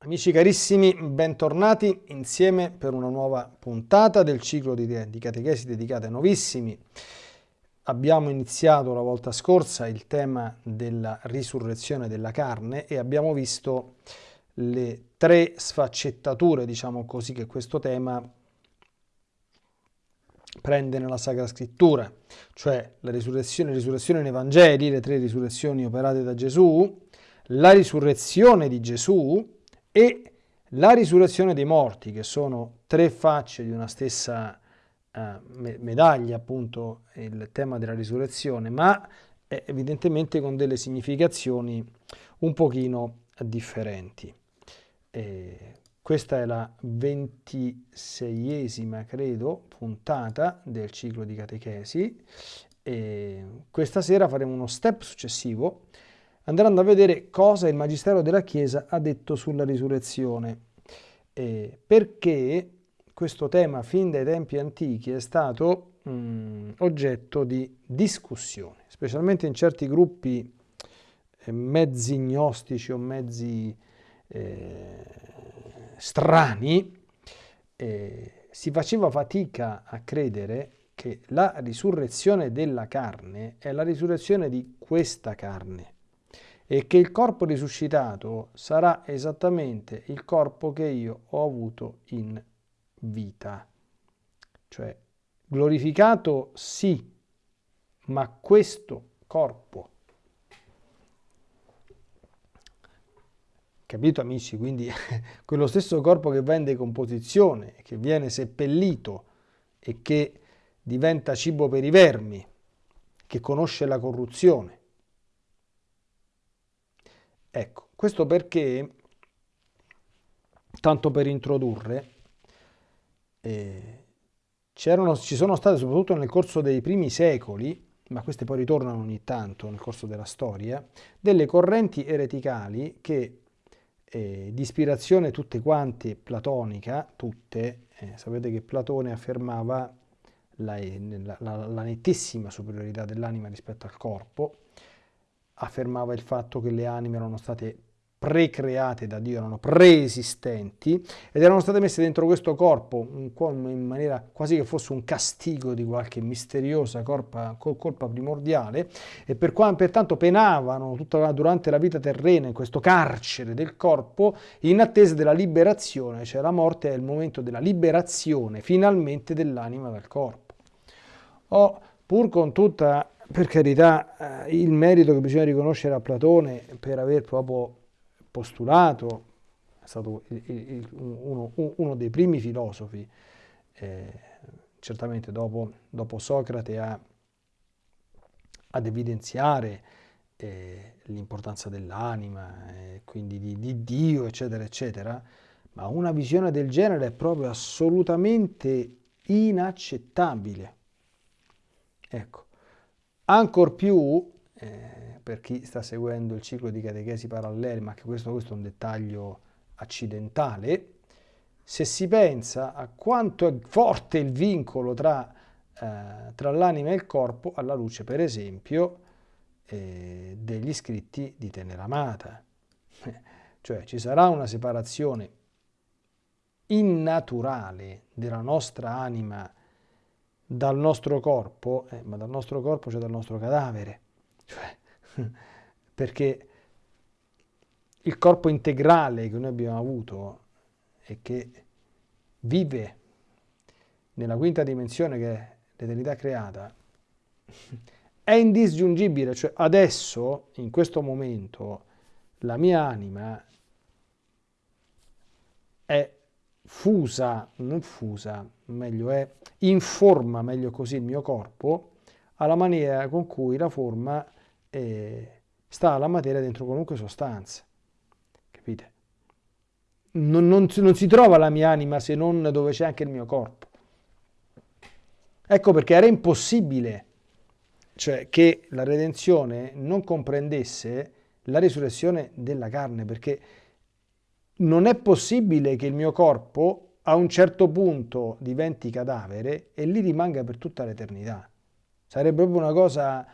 Amici carissimi, bentornati insieme per una nuova puntata del ciclo di, di catechesi dedicate ai novissimi. Abbiamo iniziato la volta scorsa il tema della risurrezione della carne e abbiamo visto le tre sfaccettature, diciamo così, che questo tema prende nella Sacra Scrittura, cioè la risurrezione, risurrezione nei Vangeli, le tre risurrezioni operate da Gesù, la risurrezione di Gesù e la risurrezione dei morti, che sono tre facce di una stessa uh, medaglia, appunto, il tema della risurrezione, ma evidentemente con delle significazioni un pochino differenti. E questa è la ventiseiesima, credo, puntata del ciclo di catechesi e questa sera faremo uno step successivo andando a vedere cosa il Magistero della Chiesa ha detto sulla risurrezione, eh, perché questo tema fin dai tempi antichi è stato mh, mm, oggetto di discussione, specialmente in certi gruppi eh, mezzi gnostici o mezzi eh, strani, eh, si faceva fatica a credere che la risurrezione della carne è la risurrezione di questa carne e che il corpo risuscitato sarà esattamente il corpo che io ho avuto in vita. Cioè, glorificato sì, ma questo corpo. Capito amici? Quindi quello stesso corpo che va in decomposizione, che viene seppellito e che diventa cibo per i vermi, che conosce la corruzione Ecco, questo perché, tanto per introdurre, eh, ci sono state soprattutto nel corso dei primi secoli, ma queste poi ritornano ogni tanto nel corso della storia, delle correnti ereticali che eh, di ispirazione tutte quante platonica, tutte, eh, sapete che Platone affermava la, la, la, la nettissima superiorità dell'anima rispetto al corpo, affermava il fatto che le anime erano state precreate da Dio, erano preesistenti ed erano state messe dentro questo corpo in maniera quasi che fosse un castigo di qualche misteriosa colpa, colpa primordiale e per qua, pertanto penavano tutta, durante la vita terrena in questo carcere del corpo in attesa della liberazione, cioè la morte è il momento della liberazione finalmente dell'anima dal corpo. O pur con tutta per carità, eh, il merito che bisogna riconoscere a Platone per aver proprio postulato, è stato il, il, uno, uno, dei primi filosofi, eh, certamente dopo, dopo Socrate, a, ad evidenziare eh, l'importanza dell'anima, eh, quindi di, di Dio, eccetera, eccetera, ma una visione del genere è proprio assolutamente inaccettabile. Ecco, Ancor più, eh, per chi sta seguendo il ciclo di catechesi paralleli, ma che questo, questo è un dettaglio accidentale, se si pensa a quanto è forte il vincolo tra, eh, tra l'anima e il corpo, alla luce per esempio eh, degli scritti di Teneramata. cioè ci sarà una separazione innaturale della nostra anima dal nostro corpo, eh, ma dal nostro corpo cioè dal nostro cadavere, cioè, perché il corpo integrale che noi abbiamo avuto e che vive nella quinta dimensione che è l'eternità creata, è indisgiungibile, cioè adesso, in questo momento, la mia anima è fusa, non fusa, meglio è, informa meglio così il mio corpo alla maniera con cui la forma eh, sta alla materia dentro qualunque sostanza. Capite? Non, non, non si trova la mia anima se non dove c'è anche il mio corpo. Ecco perché era impossibile cioè, che la redenzione non comprendesse la risurrezione della carne, perché non è possibile che il mio corpo a un certo punto diventi cadavere e lì rimanga per tutta l'eternità. Sarebbe proprio una cosa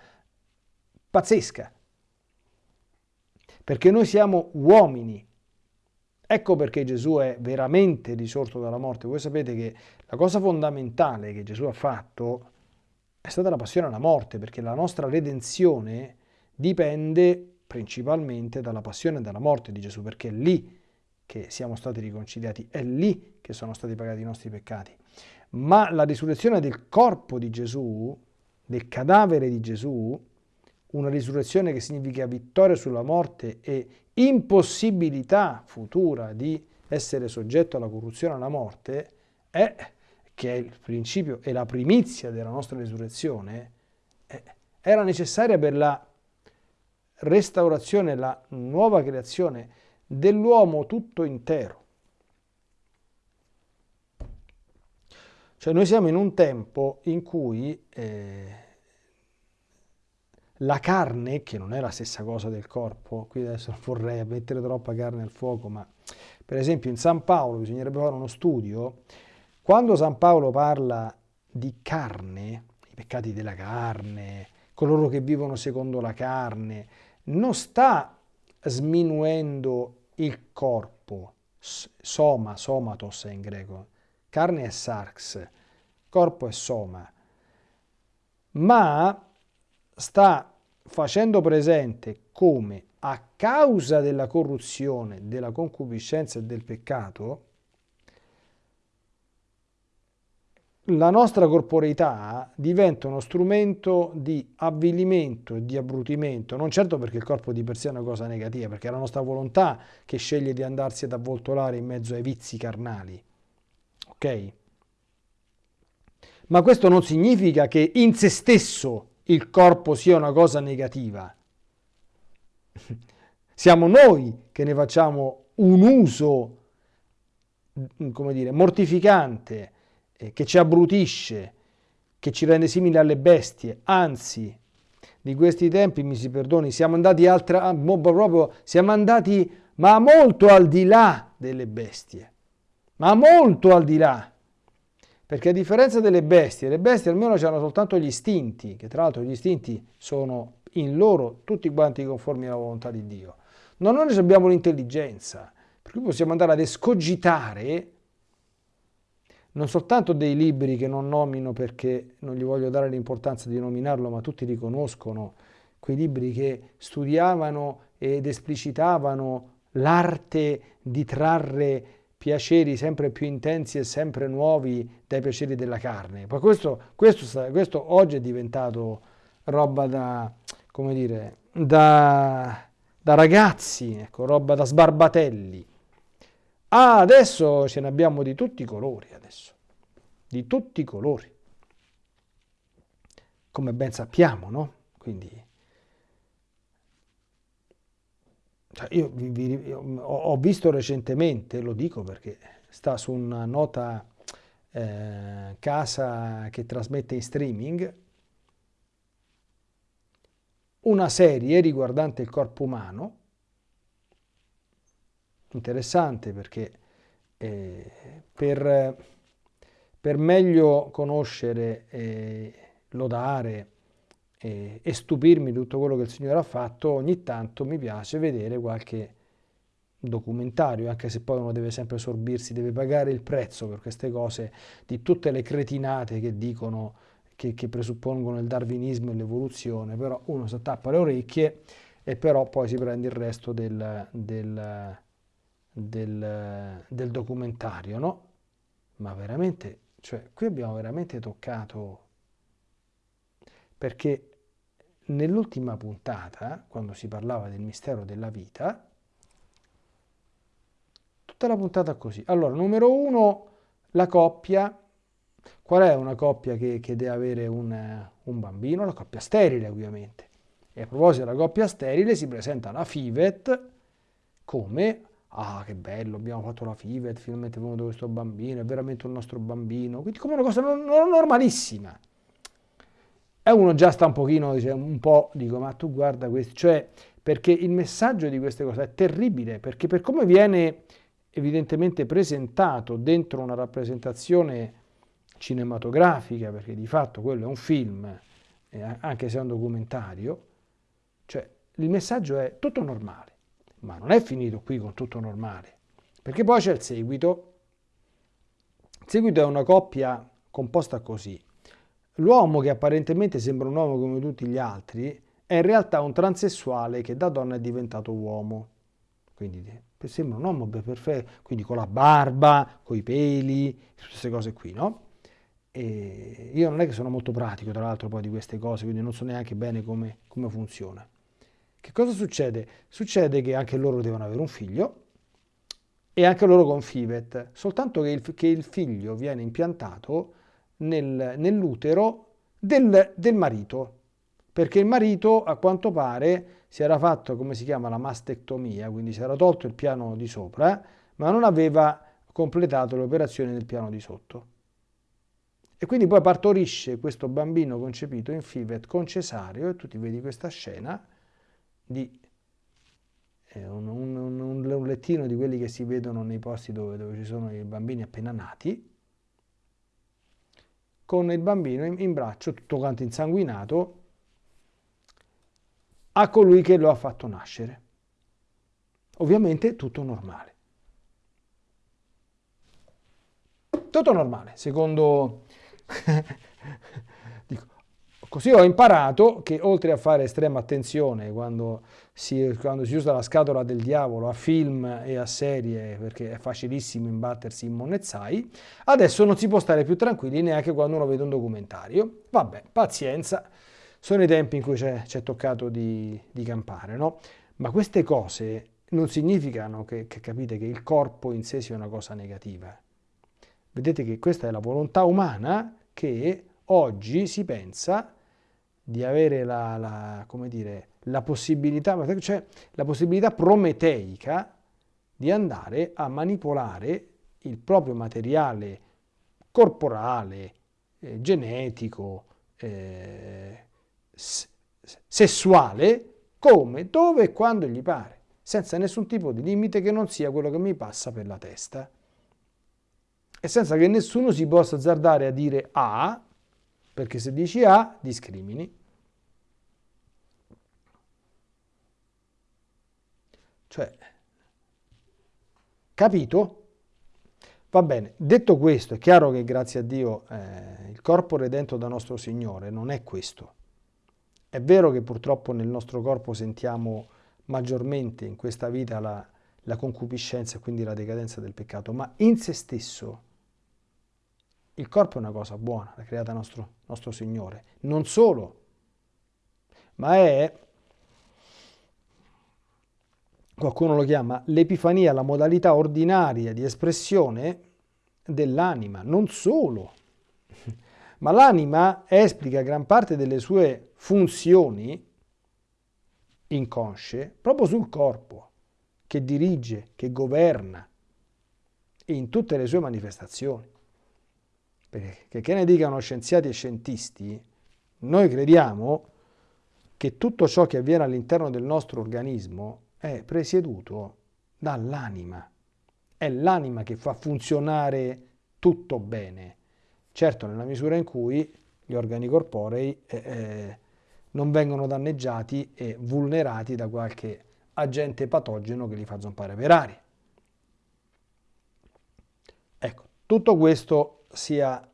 pazzesca. Perché noi siamo uomini. Ecco perché Gesù è veramente risorto dalla morte. Voi sapete che la cosa fondamentale che Gesù ha fatto è stata la passione alla morte, perché la nostra redenzione dipende principalmente dalla passione e dalla morte di Gesù, perché lì che siamo stati riconciliati, è lì che sono stati pagati i nostri peccati. Ma la risurrezione del corpo di Gesù, del cadavere di Gesù, una risurrezione che significa vittoria sulla morte e impossibilità futura di essere soggetto alla corruzione e alla morte, è, che è il principio e la primizia della nostra risurrezione, era necessaria per la restaurazione, la nuova creazione dell'uomo tutto intero. Cioè noi siamo in un tempo in cui eh, la carne, che non è la stessa cosa del corpo, qui adesso vorrei mettere troppa carne al fuoco, ma per esempio in San Paolo bisognerebbe fare uno studio, quando San Paolo parla di carne, i peccati della carne, coloro che vivono secondo la carne, non sta sminuendo il corpo, soma, somatos in greco, carne è sarx, corpo è soma, ma sta facendo presente come a causa della corruzione, della concupiscenza e del peccato, la nostra corporeità diventa uno strumento di avvilimento e di abbrutimento, non certo perché il corpo di per sé è una cosa negativa, perché è la nostra volontà che sceglie di andarsi ad avvoltolare in mezzo ai vizi carnali. Ok? Ma questo non significa che in se stesso il corpo sia una cosa negativa. Siamo noi che ne facciamo un uso, come dire, mortificante, eh, che ci abbrutisce, che ci rende simili alle bestie. Anzi, di questi tempi, mi si perdoni, siamo andati, altra, ah, proprio, siamo andati ma molto al di là delle bestie, ma molto al di là. Perché a differenza delle bestie, le bestie almeno hanno soltanto gli istinti, che tra l'altro gli istinti sono in loro tutti quanti conformi alla volontà di Dio. Ma noi abbiamo l'intelligenza, per cui possiamo andare ad escogitare non soltanto dei libri che non nomino perché non gli voglio dare l'importanza di nominarlo, ma tutti riconoscono quei libri che studiavano ed esplicitavano l'arte di trarre piaceri sempre più intensi e sempre nuovi dai piaceri della carne. Ma questo, questo, questo oggi è diventato roba da, come dire, da, da ragazzi, ecco, roba da sbarbatelli. Ah, adesso ce ne abbiamo di tutti i colori, adesso. Di tutti i colori. Come ben sappiamo, no? Quindi Cioè io, vi, vi, ho visto recentemente, lo dico perché sta su una nota eh, casa che trasmette in streaming, una serie riguardante il corpo umano, interessante perché eh, per, per, meglio conoscere e lodare e, e stupirmi di tutto quello che il Signore ha fatto, ogni tanto mi piace vedere qualche documentario, anche se poi uno deve sempre sorbirsi, deve pagare il prezzo per queste cose, di tutte le cretinate che dicono, che, che presuppongono il darwinismo e l'evoluzione, però uno si attappa le orecchie e però poi si prende il resto del, del, del, del documentario, no? Ma veramente, cioè, qui abbiamo veramente toccato, perché Nell'ultima puntata, quando si parlava del mistero della vita, tutta la puntata così. Allora, numero uno, la coppia. Qual è una coppia che, che deve avere un, un, bambino? La coppia sterile, ovviamente. E a proposito della coppia sterile, si presenta la FIVET come ah che bello, abbiamo fatto la FIVET, finalmente è venuto questo bambino, è veramente un nostro bambino, quindi come una cosa normalissima. E uno già sta un pochino, dice, un po', dico, ma tu guarda questo, cioè, perché il messaggio di queste cose è terribile, perché per come viene evidentemente presentato dentro una rappresentazione cinematografica, perché di fatto quello è un film, eh, anche se è un documentario, cioè il messaggio è tutto normale, ma non è finito qui con tutto normale, Perché poi c'è il seguito. Il seguito è una coppia composta così. L'uomo che apparentemente sembra un uomo come tutti gli altri è in realtà un transessuale che da donna è diventato uomo. Quindi sembra un uomo perfetto, quindi con la barba, con i peli, queste cose qui, no? E io non è che sono molto pratico, tra l'altro, poi di queste cose, quindi non so neanche bene come, come funziona. Che cosa succede? Succede che anche loro devono avere un figlio e anche loro con FIVET, soltanto che il, che il figlio viene impiantato nel, nell'utero del, del marito, perché il marito a quanto pare si era fatto, come si chiama, la mastectomia, quindi si era tolto il piano di sopra, ma non aveva completato le operazioni del piano di sotto. E quindi poi partorisce questo bambino concepito in FIVET con cesareo e tu ti vedi questa scena di eh, un, un, un, lettino di quelli che si vedono nei posti dove, dove, ci sono i bambini appena nati, con il bambino in, in braccio tutto quanto insanguinato a colui che lo ha fatto nascere. Ovviamente tutto normale. Tutto normale, secondo così ho imparato che oltre a fare estrema attenzione quando si, quando si usa la scatola del diavolo a film e a serie, perché è facilissimo imbattersi in monezzai, adesso non si può stare più tranquilli neanche quando uno vede un documentario. Vabbè, pazienza, sono i tempi in cui ci è toccato di, di campare, no? Ma queste cose non significano che, che capite che il corpo in sé sia una cosa negativa. Vedete che questa è la volontà umana che oggi si pensa di avere la, la, dire, la possibilità, cioè la possibilità prometeica di andare a manipolare il proprio materiale corporale, eh, genetico, eh, sessuale, come, dove e quando gli pare, senza nessun tipo di limite che non sia quello che mi passa per la testa. E senza che nessuno si possa azzardare a dire A, perché se dici A discrimini. Cioè, capito? Va bene, detto questo, è chiaro che grazie a Dio eh, il corpo redento da nostro Signore non è questo. È vero che purtroppo nel nostro corpo sentiamo maggiormente in questa vita la, la concupiscenza e quindi la decadenza del peccato, ma in se stesso il corpo è una cosa buona, l'ha creata nostro, nostro Signore. Non solo, ma è, qualcuno lo chiama, l'epifania, la modalità ordinaria di espressione dell'anima. Non solo, ma l'anima esplica gran parte delle sue funzioni inconsce proprio sul corpo, che dirige, che governa, in tutte le sue manifestazioni perché che ne dicano scienziati e scientisti, noi crediamo che tutto ciò che avviene all'interno del nostro organismo è presieduto dall'anima. È l'anima che fa funzionare tutto bene. Certo, nella misura in cui gli organi corporei eh, eh, non vengono danneggiati e vulnerati da qualche agente patogeno che li fa zompare per aria. Ecco, tutto questo sia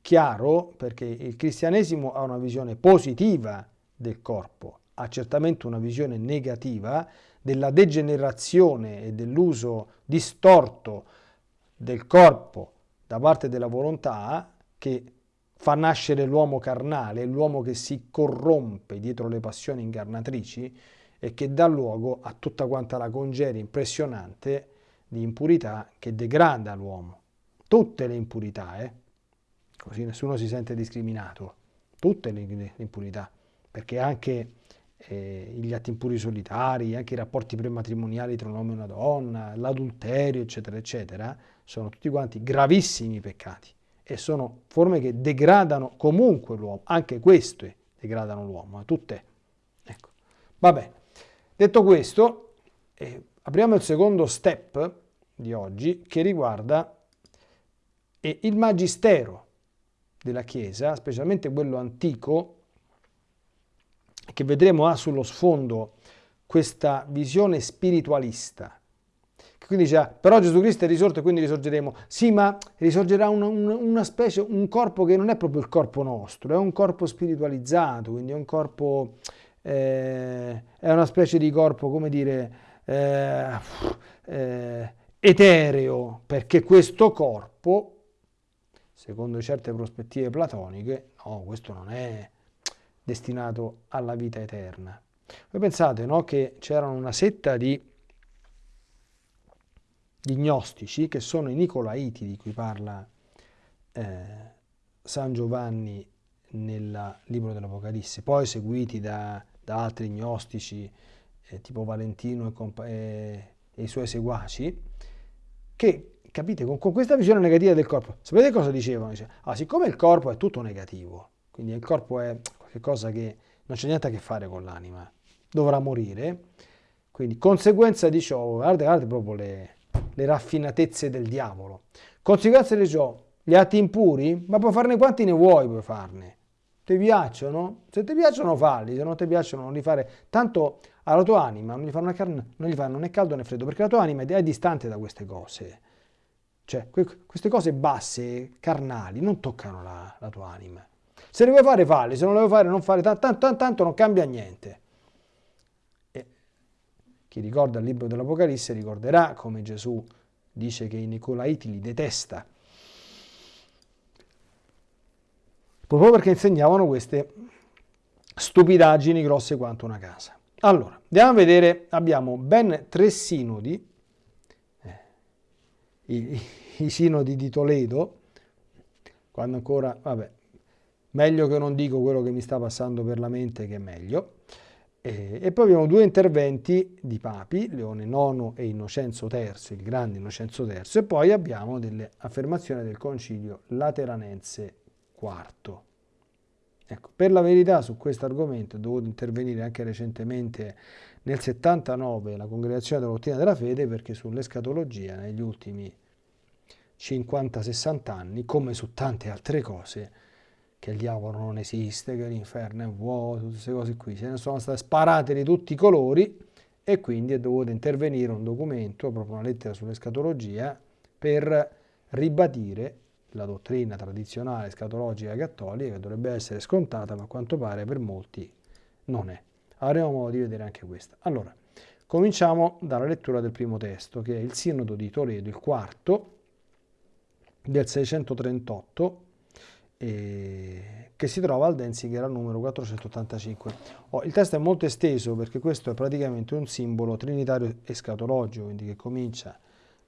chiaro perché il cristianesimo ha una visione positiva del corpo, ha certamente una visione negativa della degenerazione e dell'uso distorto del corpo da parte della volontà che fa nascere l'uomo carnale, l'uomo che si corrompe dietro le passioni incarnatrici e che dà luogo a tutta quanta la congeria impressionante di impurità che degrada l'uomo tutte le impurità, eh? così nessuno si sente discriminato, tutte le, impurità, perché anche eh, gli atti impuri solitari, anche i rapporti prematrimoniali tra un uomo e una donna, l'adulterio, eccetera, eccetera, sono tutti quanti gravissimi peccati e sono forme che degradano comunque l'uomo, anche queste degradano l'uomo, eh, tutte. Ecco. Va bene, detto questo, eh, apriamo il secondo step di oggi che riguarda e il magistero della Chiesa, specialmente quello antico, che vedremo ha sullo sfondo questa visione spiritualista. Che quindi dice, ah, però Gesù Cristo è risorto e quindi risorgeremo. Sì, ma risorgerà una, una, una, specie, un corpo che non è proprio il corpo nostro, è un corpo spiritualizzato, quindi è un corpo, eh, è una specie di corpo, come dire, eh, eh, etereo, perché questo corpo, secondo certe prospettive platoniche, no, questo non è destinato alla vita eterna. Voi pensate no, che c'erano una setta di di gnostici, che sono i Nicolaiti di cui parla eh, San Giovanni nel libro dell'Apocalisse, poi seguiti da, da altri gnostici eh, tipo Valentino e, e, e, i suoi seguaci, che, capite, con, con, questa visione negativa del corpo, sapete cosa dicevano? Dice, ah, siccome il corpo è tutto negativo, quindi il corpo è qualcosa che non c'è niente a che fare con l'anima, dovrà morire, quindi conseguenza di ciò, guardate, guardate proprio le, le raffinatezze del diavolo. Conseguenza di ciò, gli atti impuri? Ma puoi farne quanti ne vuoi, puoi farne. Ti piacciono? Se ti piacciono falli, se non ti piacciono non li fare. Tanto alla tua anima non gli fanno, né caldo né freddo, perché la tua anima è distante da queste cose. Cioè, queste cose basse, carnali, non toccano la, la tua anima. Se le vuoi fare, falli, se non le vuoi fare, non fare, tanto, tanto, tanto non cambia niente. Chi ricorda il libro dell'Apocalisse ricorderà come Gesù dice che i Nicolaiti li detesta. Proprio perché insegnavano queste stupidaggini grosse quanto una casa. Allora, andiamo a vedere, abbiamo ben tre sinodi, i, i sinodi di Toledo, quando ancora, vabbè, meglio che non dico quello che mi sta passando per la mente che è meglio, e, e, poi abbiamo due interventi di papi, Leone IX e Innocenzo III, il grande Innocenzo III, e poi abbiamo delle affermazioni del concilio Lateranense IV. Ecco, per la verità su questo argomento è dovuto intervenire anche recentemente nel 79 la Congregazione della Dottrina della Fede perché sull'escatologia negli ultimi 50-60 anni, come su tante altre cose, che il diavolo non esiste, che l'inferno è vuoto, tutte queste cose qui, se ne sono state sparate di tutti i colori e quindi è dovuto intervenire un documento, proprio una lettera sull'escatologia, per ribadire la dottrina tradizionale escatologica cattolica che dovrebbe essere scontata, ma a quanto pare per molti non è. Avremo modo di vedere anche questa. Allora, cominciamo dalla lettura del primo testo, che è il Sinodo di Toledo, il quarto, del 638, eh, che si trova al Denzinger al numero 485. Oh, il testo è molto esteso perché questo è praticamente un simbolo trinitario escatologico, quindi che comincia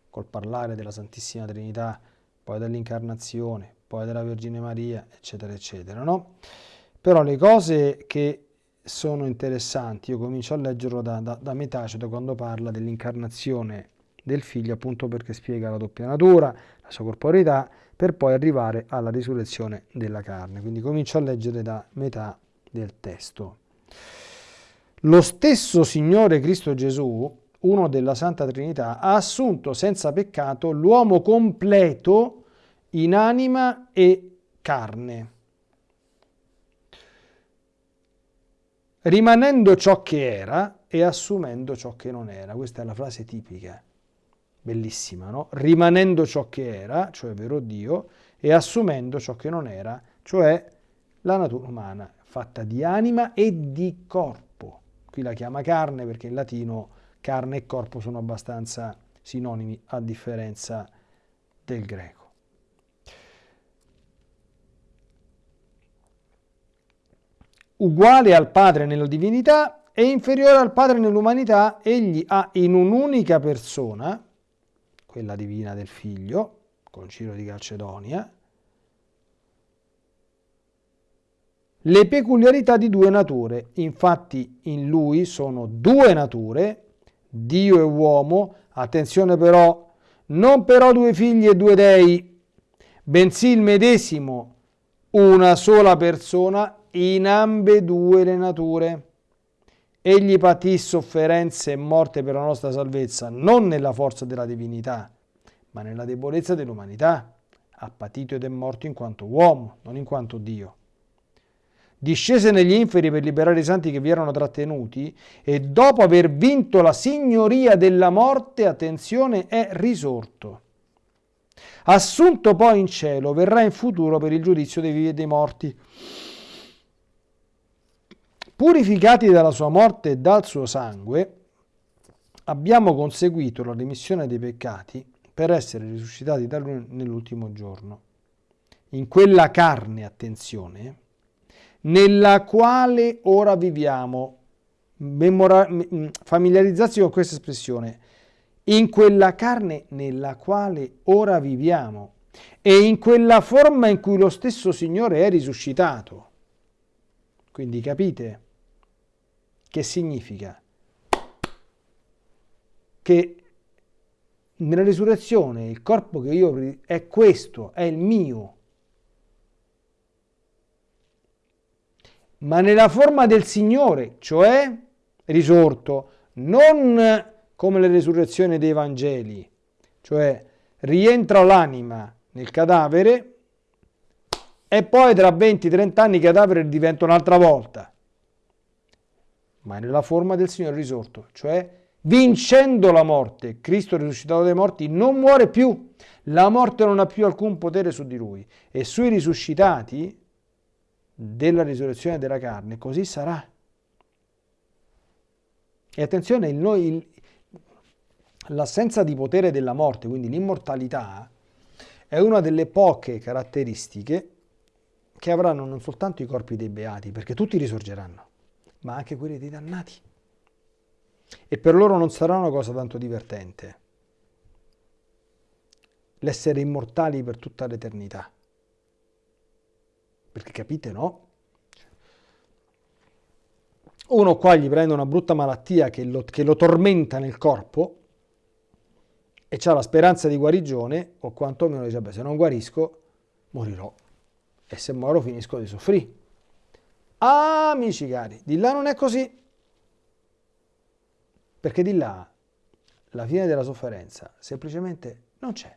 col parlare della Santissima Trinità, poi dell'incarnazione, poi della Vergine Maria, eccetera, eccetera. No? Però le cose che sono interessanti, io comincio a leggerlo da, da, da metà, cioè quando parla dell'incarnazione del figlio, appunto perché spiega la doppia natura, la sua corporeità, per poi arrivare alla risurrezione della carne. Quindi comincio a leggere da metà del testo. Lo stesso Signore Cristo Gesù, uno della Santa Trinità, ha assunto senza peccato l'uomo completo in anima e carne, rimanendo ciò che era e assumendo ciò che non era. Questa è la frase tipica bellissima, no? rimanendo ciò che era, cioè vero Dio, e assumendo ciò che non era, cioè la natura umana, fatta di anima e di corpo. Qui la chiama carne perché in latino carne e corpo sono abbastanza sinonimi a differenza del greco. Uguale al Padre nella divinità e inferiore al Padre nell'umanità, egli ha in un'unica persona, quella divina del figlio, con Ciro di Calcedonia, le peculiarità di due nature. Infatti in lui sono due nature, Dio e uomo, attenzione però, non però due figli e due dei, bensì il medesimo, una sola persona in ambedue le nature. Egli patì sofferenze e morte per la nostra salvezza, non nella forza della divinità, ma nella debolezza dell'umanità. Ha patito ed è morto in quanto uomo, non in quanto Dio. discese negli inferi per liberare i santi che vi erano trattenuti e dopo aver vinto la signoria della morte, attenzione, è risorto. Assunto poi in cielo, verrà in futuro per il giudizio dei vivi e dei morti. Purificati dalla sua morte e dal suo sangue, abbiamo conseguito la remissione dei peccati per essere risuscitati da lui nell'ultimo giorno. In quella carne, attenzione, nella quale ora viviamo. Memora- familiarizzarsi con questa espressione. In quella carne nella quale ora viviamo e in quella forma in cui lo stesso Signore è risuscitato. Quindi capite che significa? Che nella risurrezione il corpo che io è questo, è il mio. Ma nella forma del Signore, cioè risorto, non come le risurrezioni dei Vangeli, cioè rientra l'anima nel cadavere e poi tra 20-30 anni il cadavere diventa un'altra volta, ma nella forma del Signore risorto, cioè vincendo la morte, Cristo risuscitato dai morti non muore più, la morte non ha più alcun potere su di lui e sui risuscitati della risurrezione della carne così sarà. E attenzione, l'assenza di potere della morte, quindi l'immortalità, è una delle poche caratteristiche che avranno non soltanto i corpi dei beati, perché tutti risorgeranno, ma anche quelli dei dannati e per loro non sarà una cosa tanto divertente l'essere immortali per tutta l'eternità. Perché capite, no? Uno qua gli prende una brutta malattia che lo, che lo tormenta nel corpo e ha la speranza di guarigione, o quantomeno dice, beh, se non guarisco, morirò. E se muoro finisco di soffrire. Amici cari, di là non è così. Perché di là la fine della sofferenza semplicemente non c'è.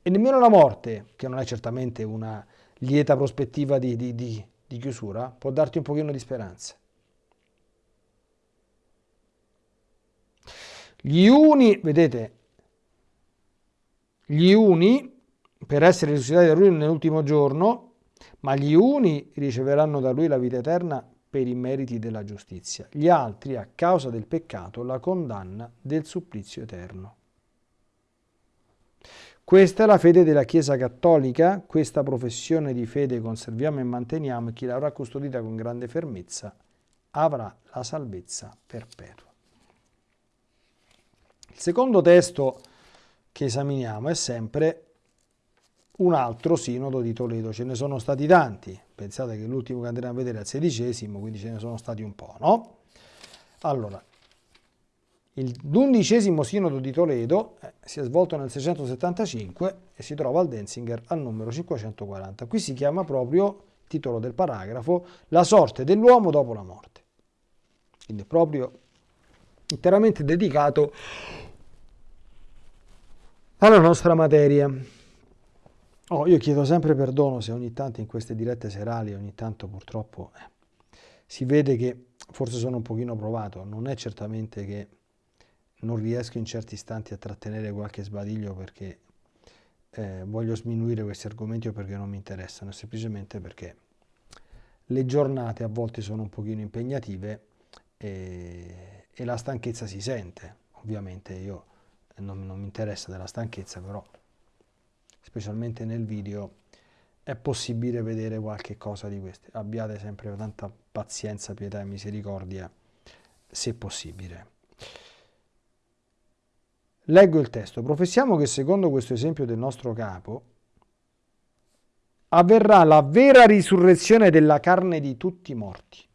E nemmeno la morte, che non è certamente una lieta prospettiva di, di, di, di chiusura, può darti un pochino di speranza. Gli uni, vedete, gli uni per essere risuscitati da lui nell'ultimo giorno, ma gli uni riceveranno da lui la vita eterna per i meriti della giustizia, gli altri a causa del peccato la condanna del supplizio eterno. Questa è la fede della Chiesa Cattolica, questa professione di fede conserviamo e manteniamo e chi l'avrà custodita con grande fermezza avrà la salvezza perpetua. Il secondo testo che esaminiamo è sempre un altro sinodo di Toledo, ce ne sono stati tanti, pensate che l'ultimo che andremo a vedere è il sedicesimo, quindi ce ne sono stati un po', no? Allora, l'undicesimo sinodo di Toledo eh, si è svolto nel 675 e si trova al Denzinger al numero 540. Qui si chiama proprio, titolo del paragrafo, La sorte dell'uomo dopo la morte. Quindi è proprio interamente dedicato alla nostra materia. Oh, io chiedo sempre perdono se ogni tanto in queste dirette serali, ogni tanto purtroppo eh, si vede che forse sono un pochino provato, non è certamente che non riesco in certi istanti a trattenere qualche sbadiglio perché eh, voglio sminuire questi argomenti o perché non mi interessano, semplicemente perché le giornate a volte sono un pochino impegnative e, e la stanchezza si sente, ovviamente io non, non mi interessa della stanchezza, però specialmente nel video, è possibile vedere qualche cosa di queste. Abbiate sempre tanta pazienza, pietà e misericordia, se possibile. Leggo il testo. Professiamo che secondo questo esempio del nostro capo avverrà la vera risurrezione della carne di tutti i morti.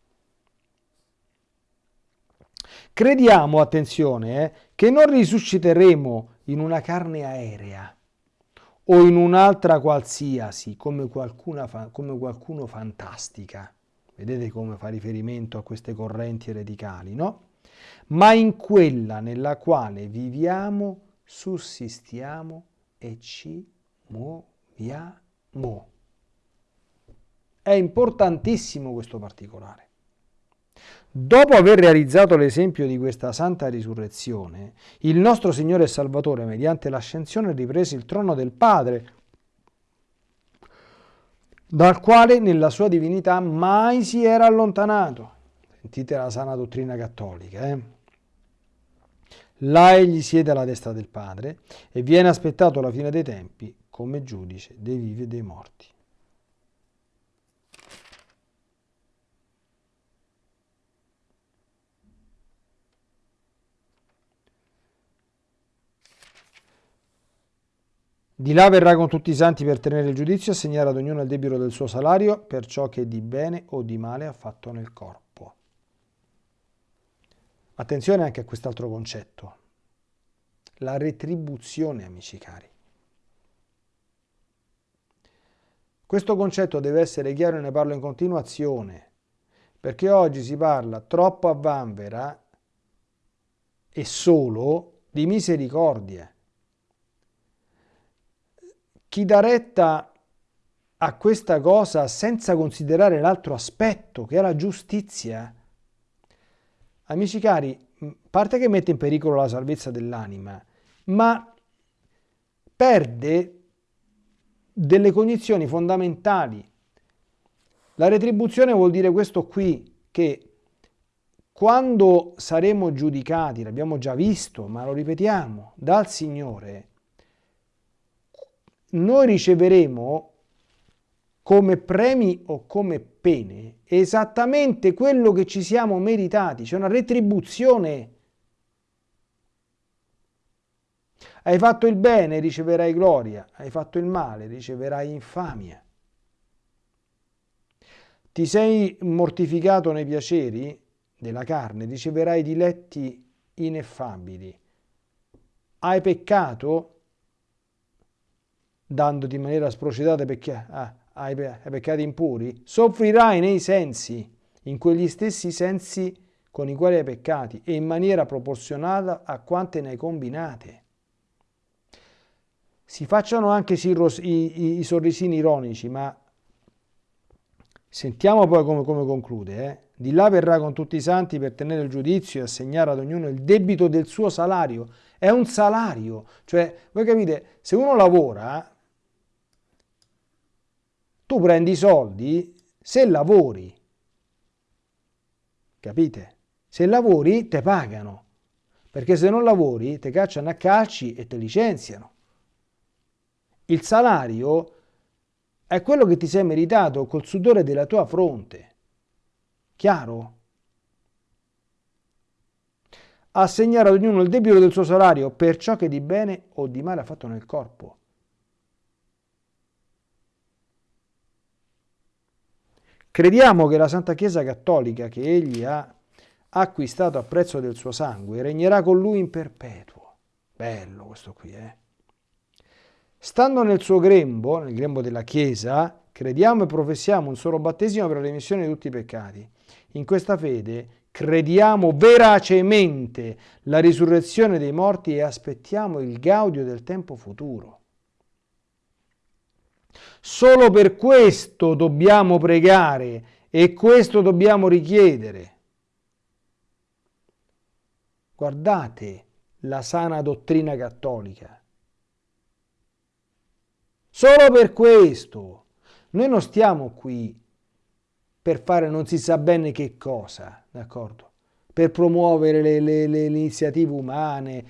Crediamo, attenzione, eh, che non risusciteremo in una carne aerea, o in un'altra qualsiasi, come, come qualcuno fantastica. Vedete come fa riferimento a queste correnti ereticali, no? Ma in quella nella quale viviamo, sussistiamo e ci muoviamo. È importantissimo questo particolare. Dopo aver realizzato l'esempio di questa santa risurrezione, il nostro Signore e Salvatore, mediante l'ascensione, riprese il trono del Padre, dal quale nella sua divinità mai si era allontanato. Sentite la sana dottrina cattolica. Eh? Là egli siede alla destra del Padre e viene aspettato alla fine dei tempi come giudice dei vivi e dei morti. Di là verrà con tutti i santi per tenere il giudizio e assegnare ad ognuno il debito del suo salario per ciò che di bene o di male ha fatto nel corpo. Attenzione anche a quest'altro concetto, la retribuzione, amici cari. Questo concetto deve essere chiaro e ne parlo in continuazione, perché oggi si parla troppo a vanvera e solo di misericordia. Chi dà retta a questa cosa senza considerare l'altro aspetto, che è la giustizia, amici cari, parte che mette in pericolo la salvezza dell'anima, ma perde delle cognizioni fondamentali. La retribuzione vuol dire questo qui, che quando saremo giudicati, l'abbiamo già visto, ma lo ripetiamo, dal Signore, noi riceveremo come premi o come pene esattamente quello che ci siamo meritati, c'è una retribuzione. Hai fatto il bene, riceverai gloria, hai fatto il male, riceverai infamia. Ti sei mortificato nei piaceri della carne, riceverai diletti ineffabili. Hai peccato dandoti in maniera sprocedata perché ah, ai, ai peccati impuri, soffrirai nei sensi, in quegli stessi sensi con i quali hai peccati e in maniera proporzionata a quante ne hai combinate. Si facciano anche i, i, i sorrisini ironici, ma sentiamo poi come, come conclude. Eh? Di là verrà con tutti i santi per tenere il giudizio e assegnare ad ognuno il debito del suo salario. È un salario, cioè voi capite, se uno lavora tu prendi i soldi se lavori. Capite? Se lavori te pagano, perché se non lavori te cacciano a calci e te licenziano. Il salario è quello che ti sei meritato col sudore della tua fronte. Chiaro? Assegnare ad ognuno il debito del suo salario per ciò che di bene o di male ha fatto nel corpo. Crediamo che la Santa Chiesa Cattolica che egli ha acquistato a prezzo del suo sangue regnerà con lui in perpetuo. Bello questo qui, eh? Stando nel suo grembo, nel grembo della Chiesa, crediamo e professiamo un solo battesimo per la remissione di tutti i peccati. In questa fede crediamo veracemente la risurrezione dei morti e aspettiamo il gaudio del tempo futuro. Solo per questo dobbiamo pregare e questo dobbiamo richiedere. Guardate la sana dottrina cattolica. Solo per questo. Noi non stiamo qui per fare non si sa bene che cosa, d'accordo? Per promuovere le, le, le iniziative umane.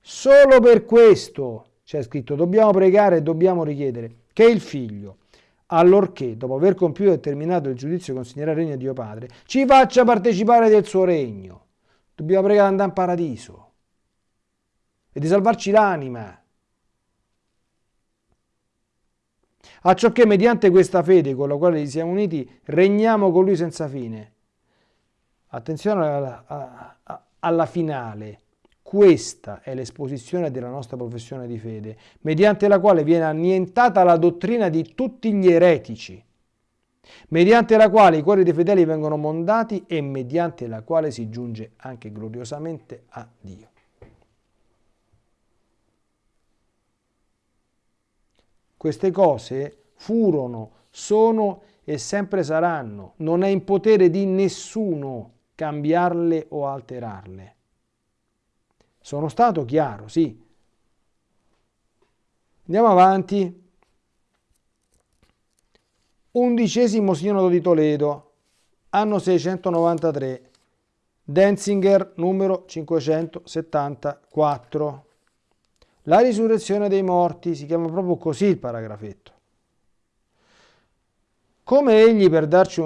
Solo per questo c'è scritto dobbiamo pregare e dobbiamo richiedere che il figlio, allorché dopo aver compiuto e terminato il giudizio consegnerà il regno di Dio Padre, ci faccia partecipare del suo regno. Dobbiamo pregare di andare in paradiso e di salvarci l'anima. A ciò che mediante questa fede con la quale ci siamo uniti regniamo con lui senza fine. Attenzione alla, alla, alla finale questa è l'esposizione della nostra professione di fede, mediante la quale viene annientata la dottrina di tutti gli eretici, mediante la quale i cuori dei fedeli vengono mondati e mediante la quale si giunge anche gloriosamente a Dio. Queste cose furono sono e sempre saranno. Non è in potere di nessuno cambiarle o alterarle. Sono stato chiaro, sì. Andiamo avanti. Undicesimo sinodo di Toledo, anno 693, Denzinger numero 574. La risurrezione dei morti, si chiama proprio così il paragrafetto. Come egli, per darci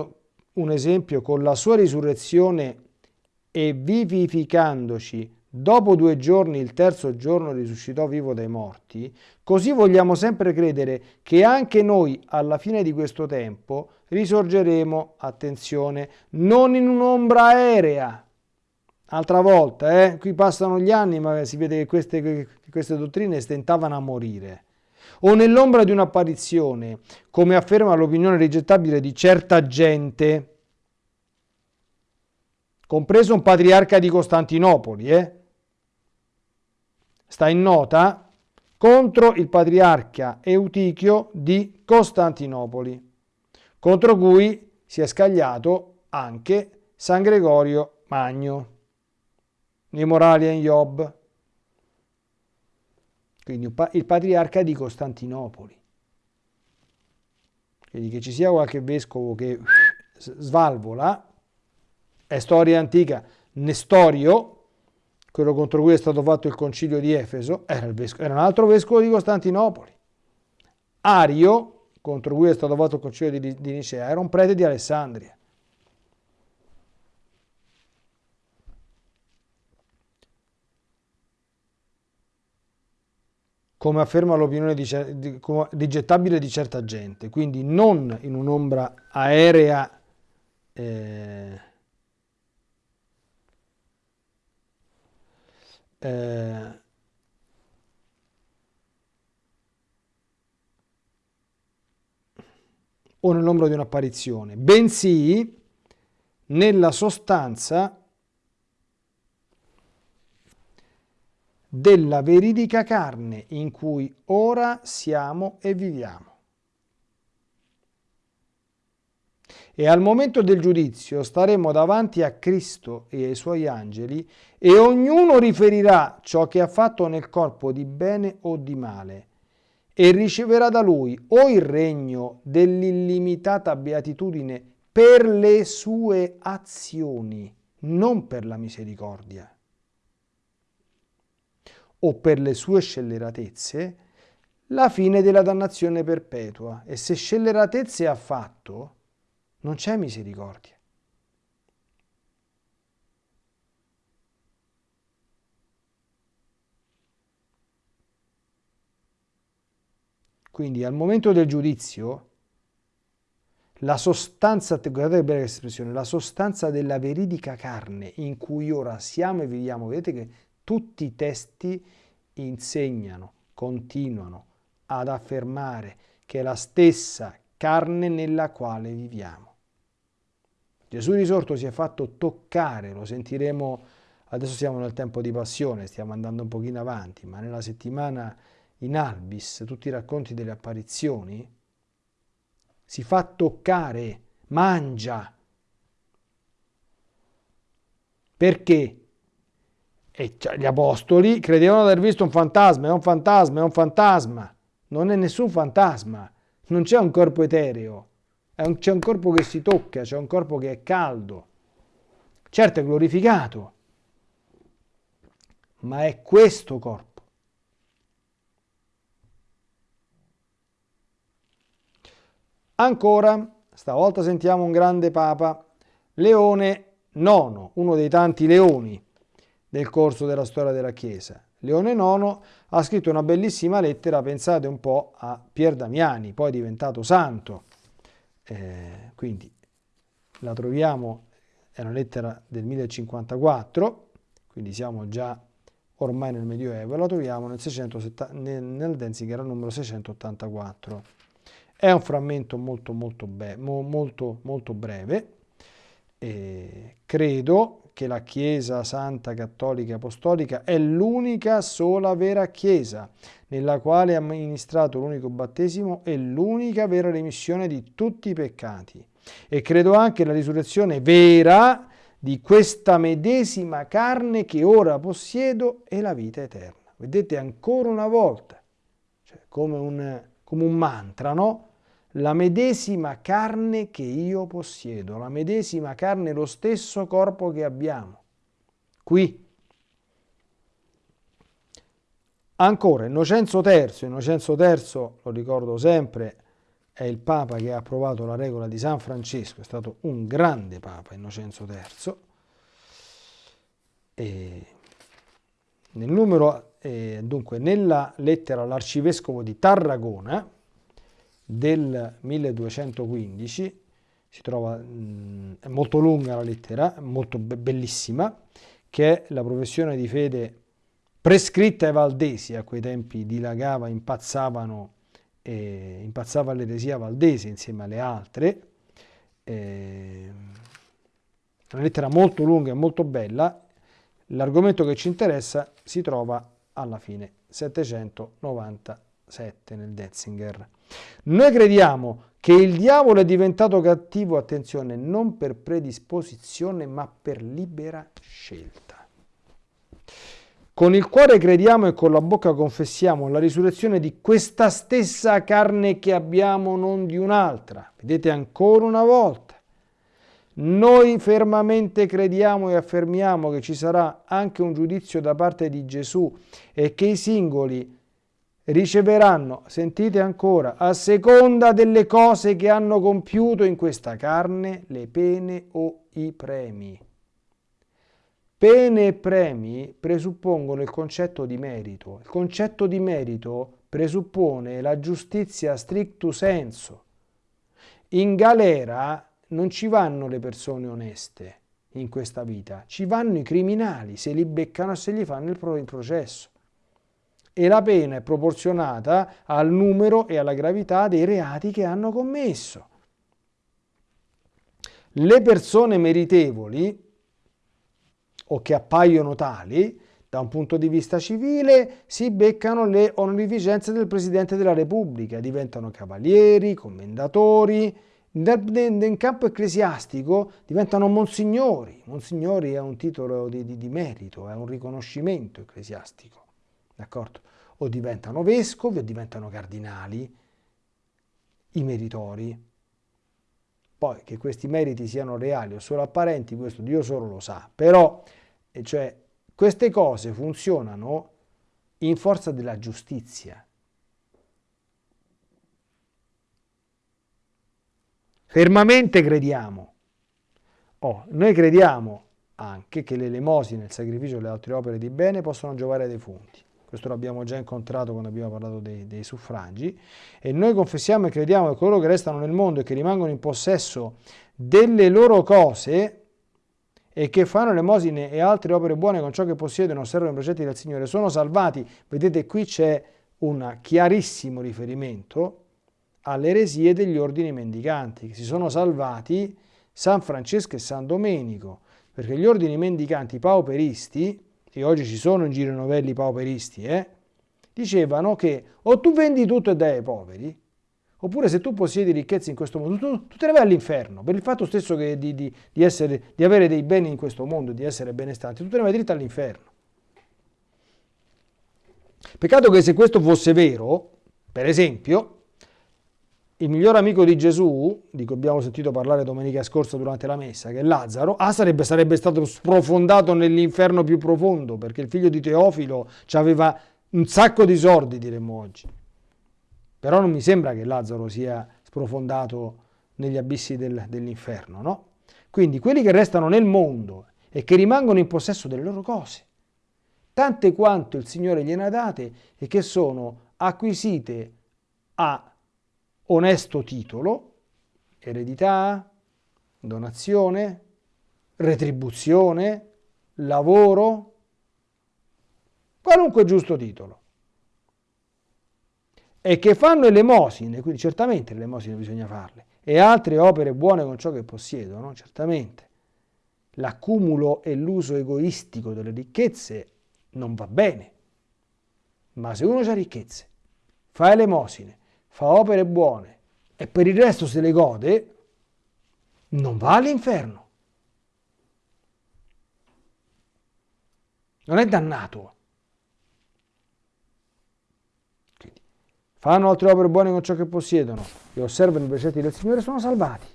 un esempio, con la sua risurrezione e vivificandoci, dopo due giorni, il terzo giorno risuscitò vivo dai morti, così vogliamo sempre credere che anche noi, alla fine di questo tempo, risorgeremo, attenzione, non in un'ombra aerea. Altra volta, eh? qui passano gli anni, ma si vede che queste, che queste dottrine stentavano a morire o nell'ombra di un'apparizione, come afferma l'opinione rigettabile di certa gente, compreso un patriarca di Costantinopoli, eh? Sta in nota contro il patriarca Eutichio di Costantinopoli, contro cui si è scagliato anche San Gregorio Magno, nei Moralia in Job quindi il patriarca di Costantinopoli. Quindi che ci sia qualche vescovo che svalvola, è storia antica. Nestorio, quello contro cui è stato fatto il concilio di Efeso, era, vescovo, era un altro vescovo di Costantinopoli. Ario, contro cui è stato fatto il concilio di, di Nicea, era un prete di Alessandria. come afferma l'opinione rigettabile di certa gente, quindi non in un'ombra aerea eh, eh, o nell'ombra di un'apparizione, bensì nella sostanza della veridica carne in cui ora siamo e viviamo. E al momento del giudizio staremo davanti a Cristo e ai suoi angeli e ognuno riferirà ciò che ha fatto nel corpo di bene o di male e riceverà da lui o il regno dell'illimitata beatitudine per le sue azioni, non per la misericordia o per le sue scelleratezze, la fine della dannazione perpetua. E se scelleratezze ha fatto, non c'è misericordia. Quindi al momento del giudizio, la sostanza, guardate bene questa espressione, la sostanza della veridica carne in cui ora siamo e viviamo, vedete che tutti i testi insegnano, continuano ad affermare che è la stessa carne nella quale viviamo. Gesù risorto si è fatto toccare, lo sentiremo, adesso siamo nel tempo di passione, stiamo andando un pochino avanti, ma nella settimana in Albis, tutti i racconti delle apparizioni, si fa toccare, mangia. Perché? E gli apostoli credevano di aver visto un fantasma, è un fantasma, è un fantasma. Non è nessun fantasma, non c'è un corpo etereo, c'è un corpo che si tocca, c'è un corpo che è caldo. Certo è glorificato, ma è questo corpo. Ancora, stavolta sentiamo un grande papa, Leone IX, uno dei tanti leoni nel corso della storia della Chiesa. Leone IX ha scritto una bellissima lettera, pensate un po', a Pier Damiani, poi diventato santo. Eh, quindi la troviamo, è una lettera del 1054, quindi siamo già ormai nel Medioevo, la troviamo nel, 670, nel, nel Denzinger numero 684. È un frammento molto, molto, be, molto, molto breve, E credo che la Chiesa Santa Cattolica Apostolica è l'unica sola vera Chiesa, nella quale ha amministrato l'unico battesimo e l'unica vera remissione di tutti i peccati. E credo anche la risurrezione vera di questa medesima carne che ora possiedo e la vita eterna. Vedete ancora una volta, cioè come, un, come un mantra, no? La medesima carne che io possiedo, la medesima carne, lo stesso corpo che abbiamo. Qui. Ancora, Innocenzo III, Innocenzo III, lo ricordo sempre, è il Papa che ha approvato la regola di San Francesco, è stato un grande Papa Innocenzo III. E nel numero, eh, dunque, nella lettera all'arcivescovo di Tarragona, del 1215, si trova, mh, è molto lunga la lettera, molto be bellissima, che è la professione di fede prescritta ai valdesi, a quei tempi dilagava, impazzavano, eh, impazzava l'eresia valdese insieme alle altre, eh, una lettera molto lunga e molto bella, l'argomento che ci interessa si trova alla fine 797 nel Detzinger. Noi crediamo che il diavolo è diventato cattivo, attenzione, non per predisposizione ma per libera scelta. Con il cuore crediamo e con la bocca confessiamo la risurrezione di questa stessa carne che abbiamo, non di un'altra. Vedete ancora una volta. Noi fermamente crediamo e affermiamo che ci sarà anche un giudizio da parte di Gesù e che i singoli riceveranno, sentite ancora, a seconda delle cose che hanno compiuto in questa carne, le pene o i premi. Pene e premi presuppongono il concetto di merito. Il concetto di merito presuppone la giustizia stricto senso. In galera non ci vanno le persone oneste in questa vita, ci vanno i criminali, se li beccano e se gli fanno il processo e la pena è proporzionata al numero e alla gravità dei reati che hanno commesso. Le persone meritevoli o che appaiono tali da un punto di vista civile si beccano le onorificenze del Presidente della Repubblica, diventano cavalieri, commendatori, in campo ecclesiastico diventano monsignori. Monsignori è un titolo di, di, di merito, è un riconoscimento ecclesiastico. D'accordo? O diventano vescovi o diventano cardinali, i meritori. Poi che questi meriti siano reali o solo apparenti, questo Dio solo lo sa. Però, cioè, queste cose funzionano in forza della giustizia. Fermamente crediamo. Oh, noi crediamo anche che le elemosine, il sacrificio e le altre opere di bene possono giovare ai defunti questo l'abbiamo già incontrato quando abbiamo parlato dei, dei, suffragi, e noi confessiamo e crediamo che coloro che restano nel mondo e che rimangono in possesso delle loro cose e che fanno l'emosine e altre opere buone con ciò che possiedono osservano i precetti del Signore sono salvati. Vedete qui c'è un chiarissimo riferimento alle eresie degli ordini mendicanti, che si sono salvati San Francesco e San Domenico, perché gli ordini mendicanti pauperisti che oggi ci sono in giro novelli pauperisti, eh, dicevano che o tu vendi tutto e dai ai poveri, oppure se tu possiedi ricchezze in questo mondo, tu, tu te ne vai all'inferno, per il fatto stesso di, di, di, essere, di avere dei beni in questo mondo, di essere benestanti, tu te ne vai dritto all'inferno. Peccato che se questo fosse vero, per esempio, il miglior amico di Gesù, di cui abbiamo sentito parlare domenica scorsa durante la messa, che è Lazzaro, ah, sarebbe, sarebbe stato sprofondato nell'inferno più profondo, perché il figlio di Teofilo aveva un sacco di soldi, diremmo oggi. Però non mi sembra che Lazzaro sia sprofondato negli abissi del, dell'inferno, no? Quindi quelli che restano nel mondo e che rimangono in possesso delle loro cose, tante quanto il Signore gliene ha date e che sono acquisite a onesto titolo, eredità, donazione, retribuzione, lavoro, qualunque giusto titolo. E che fanno elemosine, quindi certamente le elemosine bisogna farle, e altre opere buone con ciò che possiedono, certamente. l'accumulo e l'uso egoistico delle ricchezze non va bene. Ma se uno ha ricchezze, fa elemosine, fa opere buone e per il resto se le gode, non va all'inferno. Non è dannato. Quindi, fanno altre opere buone con ciò che possiedono e osservano i precetti del Signore, sono salvati.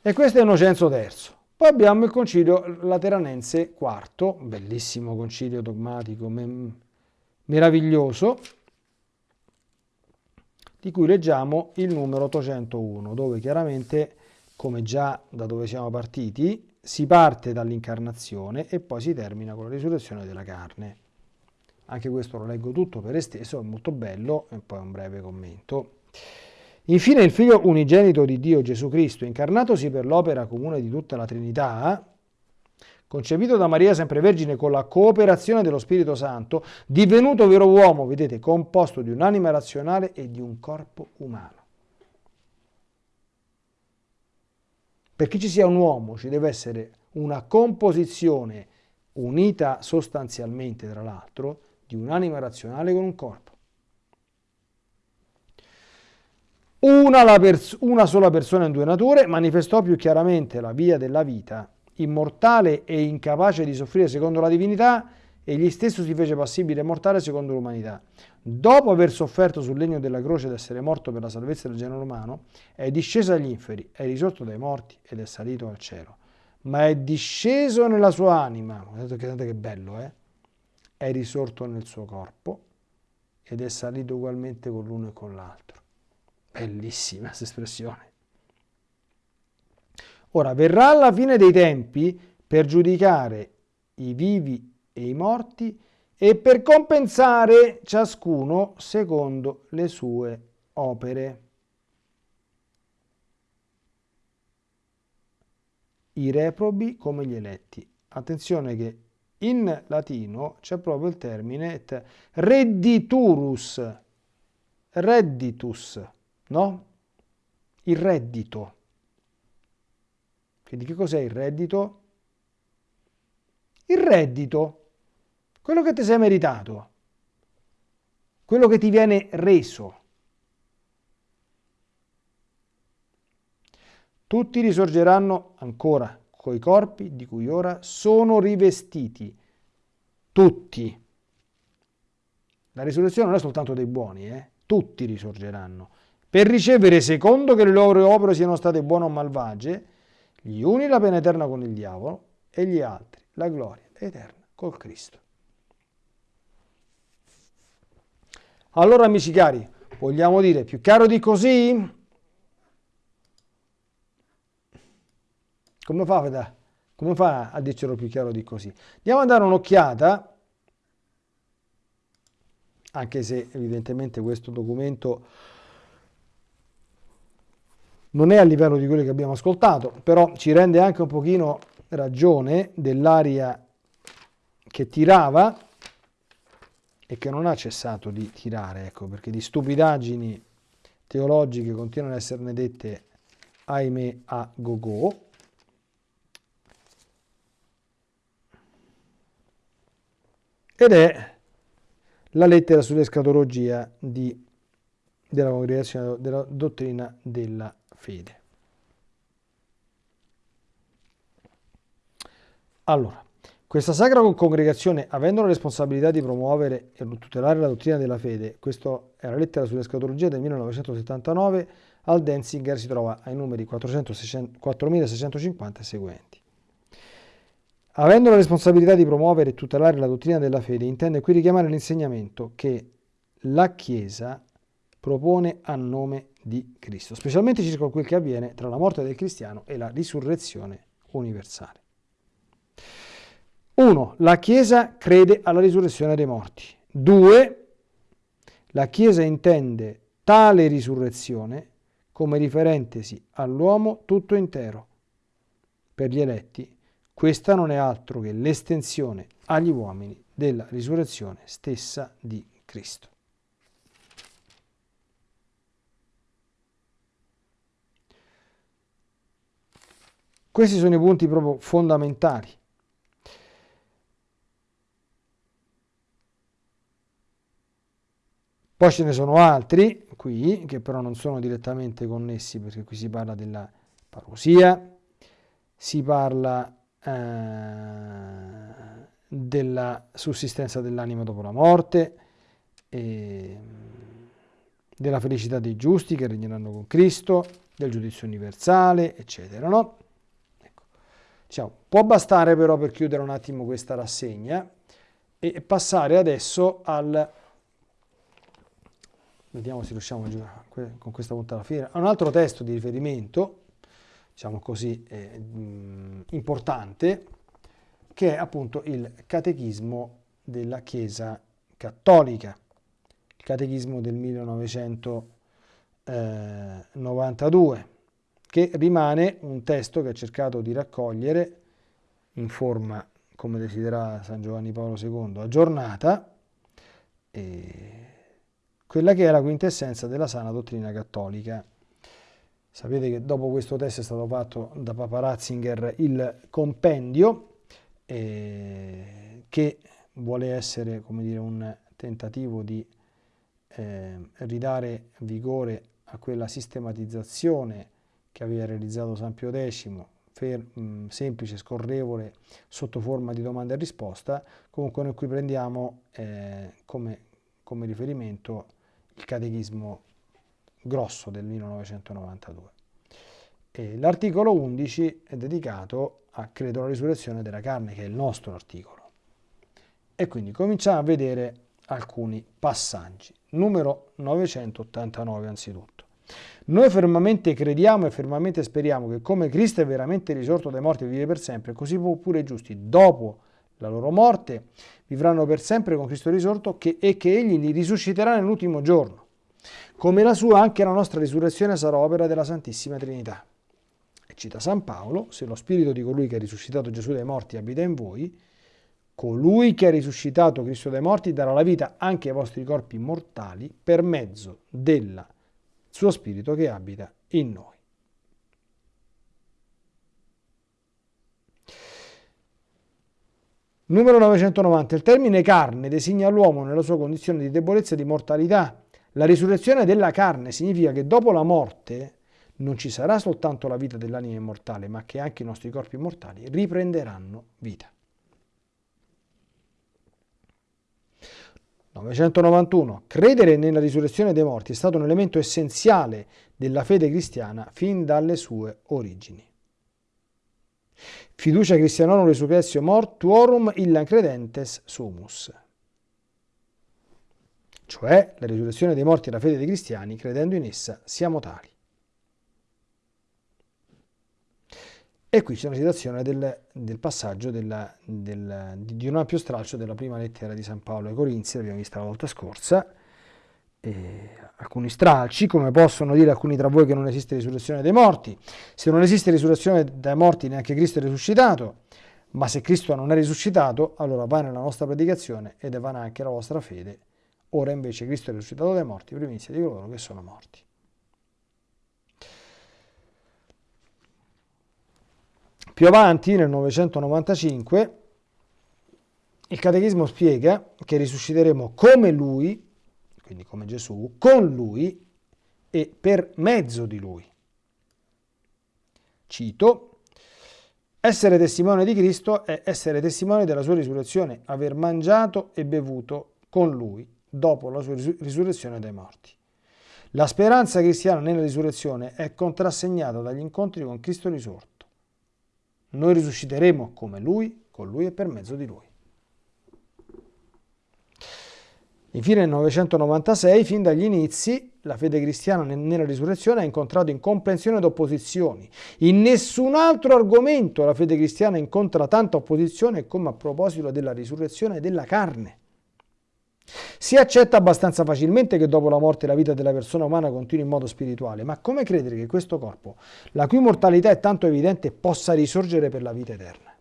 E questo è Innocenzo III. Poi abbiamo il concilio lateranense IV, bellissimo concilio dogmatico, meraviglioso, di cui leggiamo il numero 801, dove chiaramente, come già da dove siamo partiti, si parte dall'incarnazione e poi si termina con la risurrezione della carne. Anche questo lo leggo tutto per esteso, è molto bello e poi un breve commento. Infine il Figlio unigenito di Dio Gesù Cristo, incarnatosi per l'opera comune di tutta la Trinità, concepito da Maria sempre Vergine con la cooperazione dello Spirito Santo, divenuto vero uomo, vedete, composto di un'anima razionale e di un corpo umano. Perché ci sia un uomo ci deve essere una composizione unita sostanzialmente, tra l'altro, di un'anima razionale con un corpo. Una, una sola persona in due nature manifestò più chiaramente la via della vita, immortale e incapace di soffrire secondo la divinità, egli stesso si fece passibile e mortale secondo l'umanità. Dopo aver sofferto sul legno della croce ed essere morto per la salvezza del genere umano, è disceso agli inferi, è risorto dai morti ed è salito al cielo. Ma è disceso nella sua anima, guardate che bello, eh? È risorto nel suo corpo ed è salito ugualmente con l'uno e con l'altro. Bellissima questa espressione. Ora, verrà alla fine dei tempi per giudicare i vivi e i morti e per compensare ciascuno secondo le sue opere. I reprobi come gli eletti. Attenzione che in latino c'è proprio il termine redditurus, redditus, no? Il reddito. Quindi che cos'è il reddito? Il reddito, quello che ti sei meritato, quello che ti viene reso. Tutti risorgeranno ancora coi corpi di cui ora sono rivestiti. Tutti. La risurrezione non è soltanto dei buoni, eh? tutti risorgeranno per ricevere, secondo che le loro opere siano state buone o malvagie, gli uni la pena eterna con il diavolo e gli altri la gloria eterna col Cristo. Allora, amici cari, vogliamo dire più chiaro di così? Come fa, come fa a dircelo più chiaro di così? Andiamo a dare un'occhiata, anche se evidentemente questo documento non è a livello di quello che abbiamo ascoltato, però ci rende anche un pochino ragione dell'aria che tirava e che non ha cessato di tirare, ecco, perché di stupidaggini teologiche continuano ad esserne dette, ahimè, a go-go. Ed è la lettera sull'escatologia della congregazione della dottrina della fede. Allora, questa sacra congregazione, avendo la responsabilità di promuovere e tutelare la dottrina della fede, questa è la lettera sull'escatologia del 1979, al Denzinger si trova ai numeri 4650 e seguenti. Avendo la responsabilità di promuovere e tutelare la dottrina della fede, intende qui richiamare l'insegnamento che la Chiesa propone a nome di Cristo, specialmente circa quel che avviene tra la morte del cristiano e la risurrezione universale. 1. La Chiesa crede alla risurrezione dei morti. 2. La Chiesa intende tale risurrezione come riferentesi all'uomo tutto intero. Per gli eletti, questa non è altro che l'estensione agli uomini della risurrezione stessa di Cristo. Questi sono i punti proprio fondamentali. Poi ce ne sono altri qui che però non sono direttamente connessi perché qui si parla della parousia, si parla eh, della sussistenza dell'anima dopo la morte, della felicità dei giusti che regneranno con Cristo, del giudizio universale, eccetera. No? Diciamo, può bastare però per chiudere un attimo questa rassegna e passare adesso al vediamo se riusciamo a con questa punta alla fiera, un altro testo di riferimento, diciamo così, eh, importante, che è appunto il Catechismo della Chiesa Cattolica, il Catechismo del 1992, che rimane un testo che ha cercato di raccogliere in forma, come desiderava San Giovanni Paolo II, aggiornata, quella che è la quintessenza della sana dottrina cattolica. Sapete che dopo questo testo è stato fatto da Papa Ratzinger il compendio eh, che vuole essere dire, un tentativo di eh, ridare vigore a quella sistematizzazione che aveva realizzato San Pio X, mh, semplice, scorrevole, sotto forma di domanda e risposta, comunque noi qui prendiamo eh, come, come riferimento il catechismo grosso del 1992. l'articolo 11 è dedicato a credo alla risurrezione della carne, che è il nostro articolo. E quindi cominciamo a vedere alcuni passaggi. Numero 989 anzitutto. Noi fermamente crediamo e fermamente speriamo che come Cristo è veramente risorto dai morti e vive per sempre, così pure i giusti dopo la loro morte, vivranno per sempre con Cristo risorto che, e che Egli li risusciterà nell'ultimo giorno. Come la sua, anche la nostra risurrezione sarà opera della Santissima Trinità. E cita San Paolo, se lo spirito di colui che ha risuscitato Gesù dai morti abita in voi, colui che ha risuscitato Cristo dai morti darà la vita anche ai vostri corpi mortali per mezzo del suo spirito che abita in noi. Numero 990. Il termine carne designa l'uomo nella sua condizione di debolezza e di mortalità. La risurrezione della carne significa che dopo la morte non ci sarà soltanto la vita dell'anima immortale, ma che anche i nostri corpi mortali riprenderanno vita. 991. Credere nella risurrezione dei morti è stato un elemento essenziale della fede cristiana fin dalle sue origini. Fiducia Christianorum resurrectio mortuorum illa credentes sumus. Cioè, la risurrezione dei morti e la fede dei cristiani, credendo in essa, siamo tali. E qui c'è una citazione del, del passaggio della, del, di un ampio stralcio della prima lettera di San Paolo ai Corinzi, l'abbiamo vista la volta scorsa, eh, alcuni stralci, come possono dire alcuni tra voi che non esiste risurrezione dei morti. Se non esiste risurrezione dei morti, neanche Cristo è risuscitato. Ma se Cristo non è risuscitato, allora va nella nostra predicazione ed è vana anche la vostra fede. Ora invece Cristo è risuscitato dai morti, primizia di coloro che sono morti. Più avanti, nel 995, il Catechismo spiega che risusciteremo come Lui quindi come Gesù, con lui e per mezzo di lui. Cito, essere testimone di Cristo è essere testimone della sua risurrezione, aver mangiato e bevuto con lui dopo la sua risurrezione dai morti. La speranza cristiana nella risurrezione è contrassegnata dagli incontri con Cristo risorto. Noi risusciteremo come Lui, con Lui e per mezzo di Lui. Infine nel 996, fin dagli inizi, la fede cristiana nella risurrezione ha incontrato incomprensione ed opposizioni. In nessun altro argomento la fede cristiana incontra tanta opposizione come a proposito della risurrezione della carne. Si accetta abbastanza facilmente che dopo la morte la vita della persona umana continui in modo spirituale, ma come credere che questo corpo, la cui mortalità è tanto evidente, possa risorgere per la vita eterna?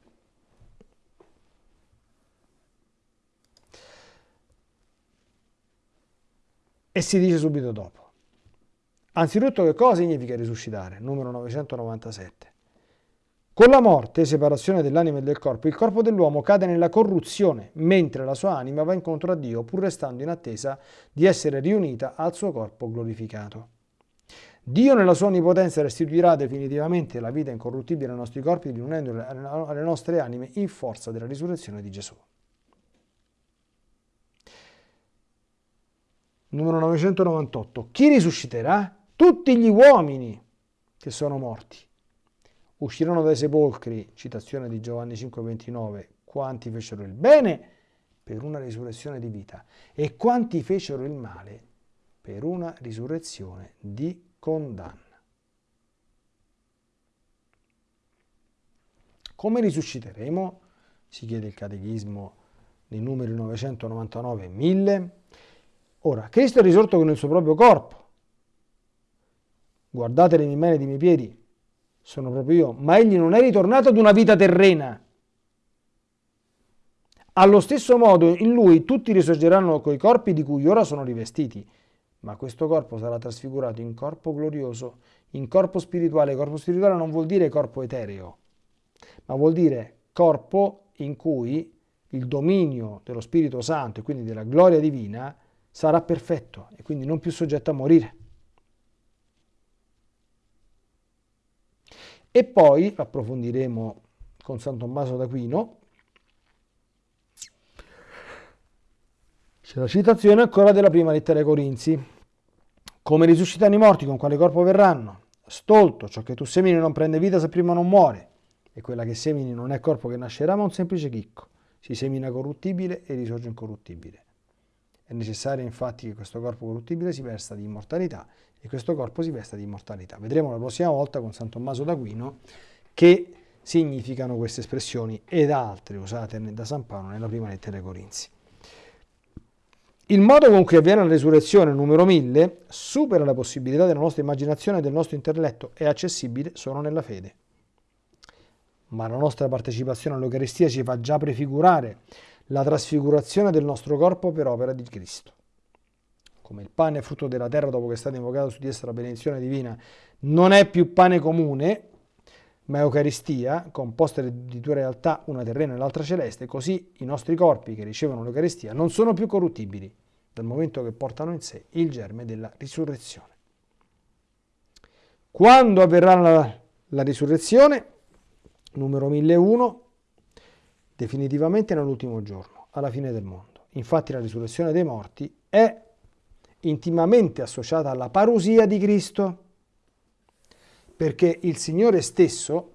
E si dice subito dopo. Anzitutto che cosa significa risuscitare? Numero 997. Con la morte, separazione dell'anima e del corpo, il corpo dell'uomo cade nella corruzione, mentre la sua anima va incontro a Dio, pur restando in attesa di essere riunita al suo corpo glorificato. Dio nella sua onnipotenza restituirà definitivamente la vita incorruttibile ai nostri corpi, riunendola alle nostre anime in forza della risurrezione di Gesù. Numero 998. Chi risusciterà? Tutti gli uomini che sono morti uscirono dai sepolcri, citazione di Giovanni 5:29, quanti fecero il bene per una risurrezione di vita e quanti fecero il male per una risurrezione di condanna. Come risusciteremo? Si chiede il catechismo nei numeri 999 e 1000. Ora, Cristo è risorto con il suo proprio corpo. Guardate le mie mani e i miei piedi, sono proprio io, ma egli non è ritornato ad una vita terrena. Allo stesso modo in lui tutti risorgeranno coi corpi di cui ora sono rivestiti, ma questo corpo sarà trasfigurato in corpo glorioso, in corpo spirituale. Corpo spirituale non vuol dire corpo etereo, ma vuol dire corpo in cui il dominio dello Spirito Santo e quindi della gloria divina sarà perfetto e quindi non più soggetto a morire. E poi approfondiremo con San Tommaso d'Aquino. C'è la citazione ancora della prima lettera ai Corinzi. Come risuscitano i morti, con quale corpo verranno? Stolto, ciò che tu semini non prende vita se prima non muore. E quella che semini non è corpo che nascerà, ma un semplice chicco. Si semina corruttibile e risorge incorruttibile. È necessario infatti che questo corpo corruttibile si vesta di immortalità e questo corpo si vesta di immortalità. Vedremo la prossima volta con San Tommaso d'Aquino che significano queste espressioni ed altre usate da San Paolo nella prima lettera ai Corinzi. Il modo con cui avviene la risurrezione, numero 1000, supera la possibilità della nostra immaginazione e del nostro intelletto, è accessibile solo nella fede. Ma la nostra partecipazione all'Eucaristia ci fa già prefigurare la trasfigurazione del nostro corpo per opera di Cristo come il pane frutto della terra dopo che è stato invocato su di essa la benedizione divina, non è più pane comune, ma Eucaristia, composta di due realtà, una terrena e l'altra celeste, così i nostri corpi che ricevono l'Eucaristia non sono più corruttibili, dal momento che portano in sé il germe della risurrezione. Quando avverrà la, la risurrezione? Numero 1001, definitivamente nell'ultimo giorno, alla fine del mondo. Infatti la risurrezione dei morti è intimamente associata alla parusia di Cristo, perché il Signore stesso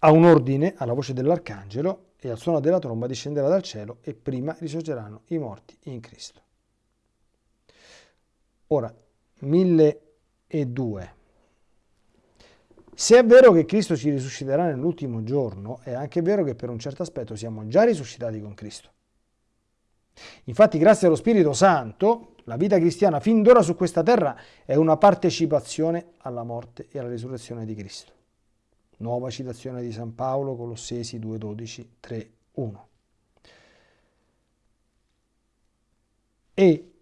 ha un ordine alla voce dell'arcangelo e al suono della tromba discenderà dal cielo e prima risorgeranno i morti in Cristo. Ora, 1002. Se è vero che Cristo ci risusciterà nell'ultimo giorno, è anche vero che per un certo aspetto siamo già risuscitati con Cristo. Infatti, grazie allo Spirito Santo, la vita cristiana fin d'ora su questa terra è una partecipazione alla morte e alla risurrezione di Cristo. Nuova citazione di San Paolo, Colossesi 2,12, 3, 1. E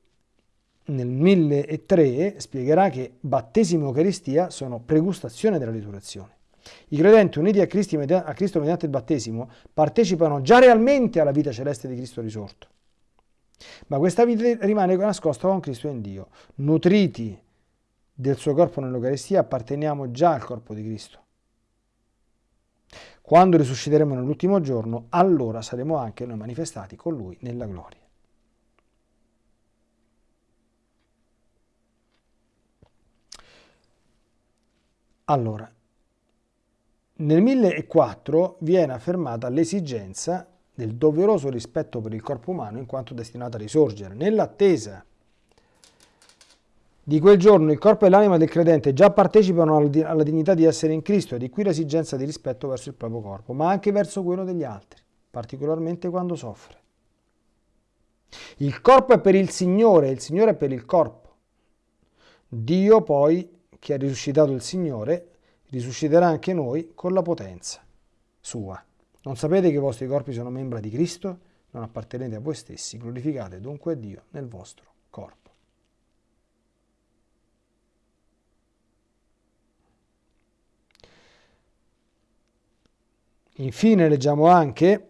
nel 1003 spiegherà che battesimo e Eucaristia sono pregustazione della risurrezione. I credenti uniti a Cristo, a Cristo mediante il battesimo partecipano già realmente alla vita celeste di Cristo risorto. Ma questa vita rimane nascosta con Cristo in Dio. Nutriti del suo corpo nell'Eucaristia apparteniamo già al corpo di Cristo. Quando risusciteremo nell'ultimo giorno, allora saremo anche noi manifestati con Lui nella gloria. Allora, nel 1004 viene affermata l'esigenza del doveroso rispetto per il corpo umano in quanto destinato a risorgere. Nell'attesa di quel giorno il corpo e l'anima del credente già partecipano alla dignità di essere in Cristo e di qui l'esigenza di rispetto verso il proprio corpo, ma anche verso quello degli altri, particolarmente quando soffre. Il corpo è per il Signore, il Signore è per il corpo. Dio poi che ha risuscitato il Signore, risusciterà anche noi con la potenza sua. Non sapete che i vostri corpi sono membra di Cristo? Non appartenete a voi stessi, glorificate dunque a Dio nel vostro corpo. Infine leggiamo anche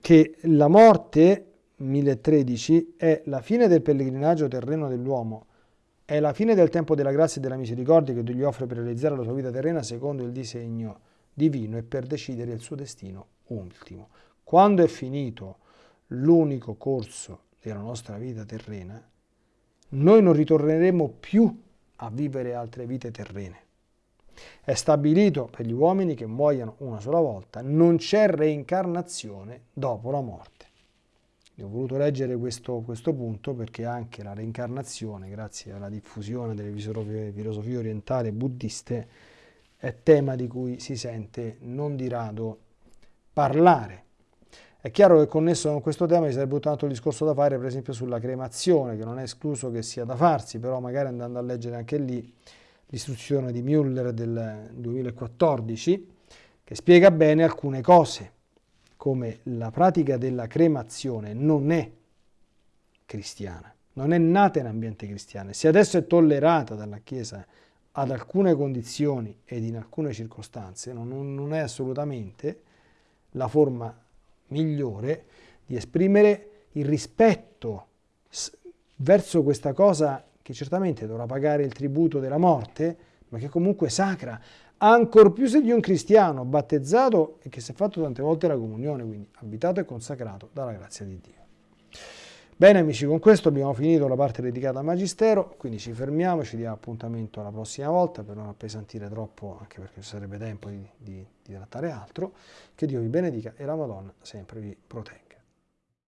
che la morte, 1013, è la fine del pellegrinaggio terreno dell'uomo, è la fine del tempo della grazia e della misericordia che Dio gli offre per realizzare la sua vita terrena secondo il disegno divino e per decidere il suo destino ultimo. Quando è finito l'unico corso della nostra vita terrena, noi non ritorneremo più a vivere altre vite terrene. È stabilito per gli uomini che muoiano una sola volta, non c'è reincarnazione dopo la morte. Ho voluto leggere questo, questo, punto perché anche la reincarnazione, grazie alla diffusione delle filosofie orientali buddiste, è tema di cui si sente non di rado parlare. È chiaro che connesso con questo tema ci sarebbe un altro discorso da fare, per esempio sulla cremazione, che non è escluso che sia da farsi, però magari andando a leggere anche lì l'istruzione di Müller del 2014, che spiega bene alcune cose, come la pratica della cremazione non è cristiana, non è nata in ambiente cristiano. Se adesso è tollerata dalla Chiesa ad alcune condizioni ed in alcune circostanze, non, non è assolutamente la forma migliore di esprimere il rispetto verso questa cosa che certamente dovrà pagare il tributo della morte, ma che comunque è sacra, ancor più se di un cristiano battezzato e che si è fatto tante volte la comunione, quindi abitato e consacrato dalla grazia di Dio. Bene amici, con questo abbiamo finito la parte dedicata al Magistero, quindi ci fermiamo, ci diamo appuntamento la prossima volta per non appesantire troppo, anche perché ci sarebbe tempo di, di, di trattare altro. Che Dio vi benedica e la Madonna sempre vi protegga.